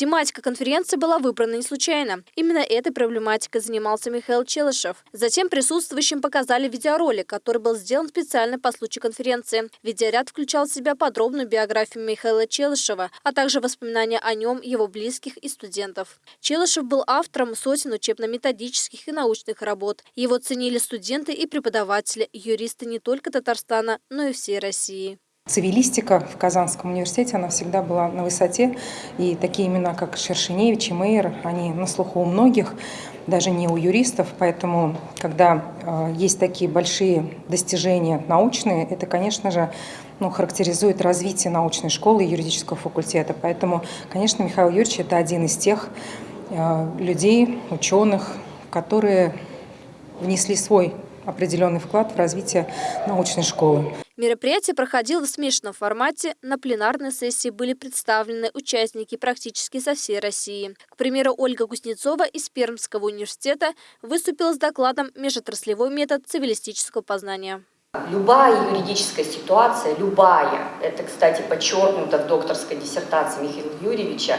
Тематика конференции была выбрана не случайно. Именно этой проблематикой занимался Михаил Челышев. Затем присутствующим показали видеоролик, который был сделан специально по случаю конференции. Видеоряд включал в себя подробную биографию Михаила Челышева, а также воспоминания о нем, его близких и студентов. Челышев был автором сотен учебно-методических и научных работ. Его ценили студенты и преподаватели, юристы не только Татарстана, но и всей России. Цивилистика в Казанском университете, она всегда была на высоте. И такие имена, как Шершеневич и Мейер, они на слуху у многих, даже не у юристов. Поэтому, когда э, есть такие большие достижения научные, это, конечно же, ну, характеризует развитие научной школы и юридического факультета. Поэтому, конечно, Михаил Юрьевич – это один из тех э, людей, ученых, которые внесли свой определенный вклад в развитие научной школы. Мероприятие проходило в смешанном формате. На пленарной сессии были представлены участники практически со всей России. К примеру, Ольга Кузнецова из Пермского университета выступила с докладом «Межотраслевой метод цивилистического познания». Любая юридическая ситуация, любая, это, кстати, подчеркнуто в докторской диссертации Михаила Юрьевича,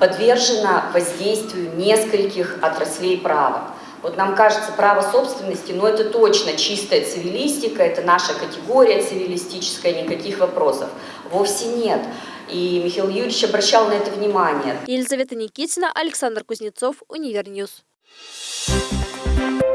подвержена воздействию нескольких отраслей права. Вот нам кажется, право собственности, но это точно чистая цивилистика, это наша категория цивилистическая, никаких вопросов. Вовсе нет. И Михаил Юрьевич обращал на это внимание. Елизавета Никитина, Александр Кузнецов, Univer News. Thank you.